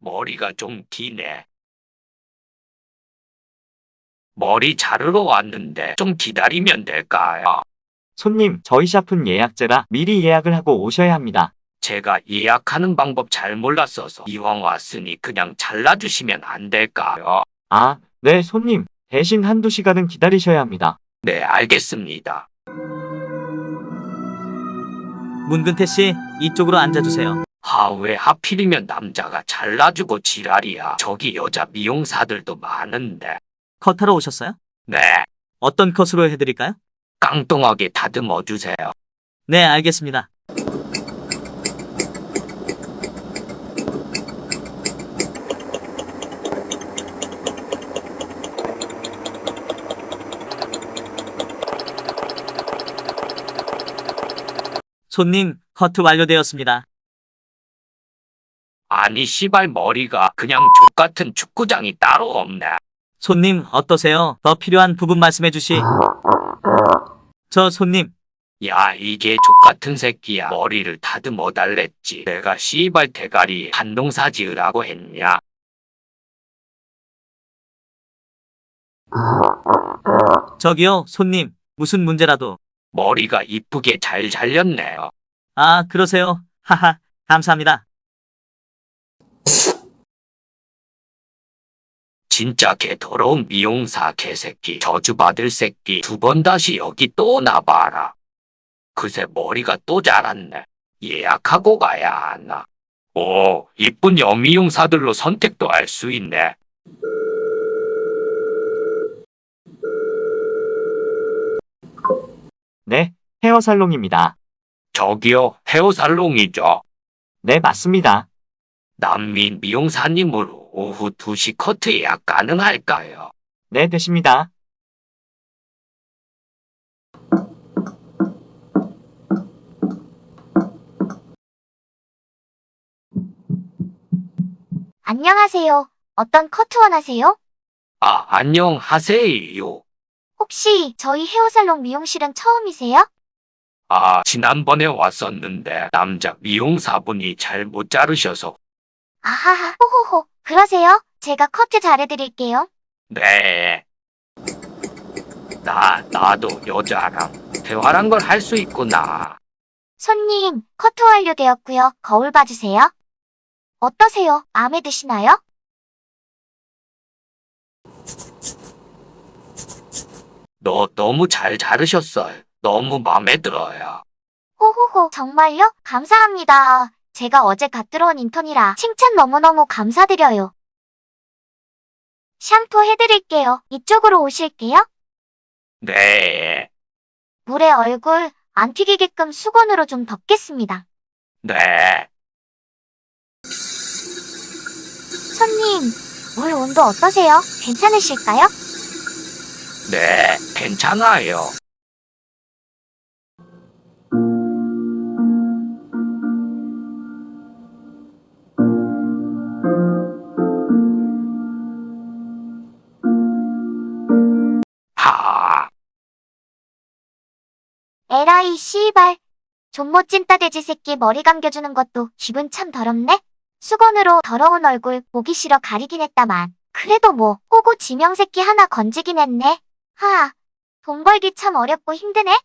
머리가 좀 기네. 머리 자르러 왔는데 좀 기다리면 될까요? 손님, 저희 샵은 예약제라 미리 예약을 하고 오셔야 합니다. 제가 예약하는 방법 잘 몰랐어서 이왕 왔으니 그냥 잘라주시면 안 될까요? 아, 네, 손님. 대신 한두 시간은 기다리셔야 합니다. 네, 알겠습니다. 문근태 씨, 이쪽으로 앉아주세요. 아, 왜 하필이면 남자가 잘라주고 지랄이야. 저기 여자 미용사들도 많은데. 컷하러 오셨어요? 네, 어떤 컷으로 해드릴까요? 깡통하게 다듬어 주세요. 네, 알겠습니다. 손님, 커트 완료되었습니다. 아니, 씨발 머리가 그냥 족같은 축구장이 따로 없네. 손님, 어떠세요? 더 필요한 부분 말씀해 주시. 저 손님, 야, 이게 족같은 새끼야. 머리를 다듬어 달랬지. 내가 씨발 대가리 한동사 지으라고 했냐? 저기요, 손님, 무슨 문제라도. 머리가 이쁘게 잘 잘렸네요. 아, 그러세요. 하하, 감사합니다. 진짜 개 더러운 미용사 개새끼 저주받을 새끼 두 번 다시 여기 또 나봐라. 그새 머리가 또 자랐네. 예약하고 가야 하나. 오, 이쁜 여미용사들로 선택도 할 수 있네. 네, 헤어살롱입니다. 저기요, 헤어살롱이죠. 네, 맞습니다. 남미 미용사님으로 오후 2시 커트 예약 가능할까요? 네, 되십니다. 안녕하세요. 어떤 커트 원하세요? 아, 안녕하세요. 혹시 저희 헤어살롱 미용실은 처음이세요? 아, 지난번에 왔었는데 남자 미용사분이 잘 못 자르셔서 아하하, 호호호. 그러세요? 제가 커트 잘해드릴게요. 네. 나, 나도 여자랑 대화란 걸 할 수 있구나. 손님, 커트 완료되었고요. 거울 봐주세요. 어떠세요? 마음에 드시나요? 너 너무 잘 자르셨어요. 너무 마음에 들어요. 호호호, 정말요? 감사합니다. 제가 어제 갓 들어온 인턴이라 칭찬 너무너무 감사드려요. 샴푸 해드릴게요. 이쪽으로 오실게요. 네, 물에 얼굴 안 튀기게끔 수건으로 좀 덮겠습니다. 네. 손님, 물 온도 어떠세요? 괜찮으실까요? 네, 괜찮아요. 에라이 씨발. 존못 찐 따 돼지 새끼 머리 감겨주는 것도 기분 참 더럽네? 수건으로 더러운 얼굴 보기 싫어 가리긴 했다만. 그래도 뭐, 호구 지명 새끼 하나 건지긴 했네. 하, 돈 벌기 참 어렵고 힘드네?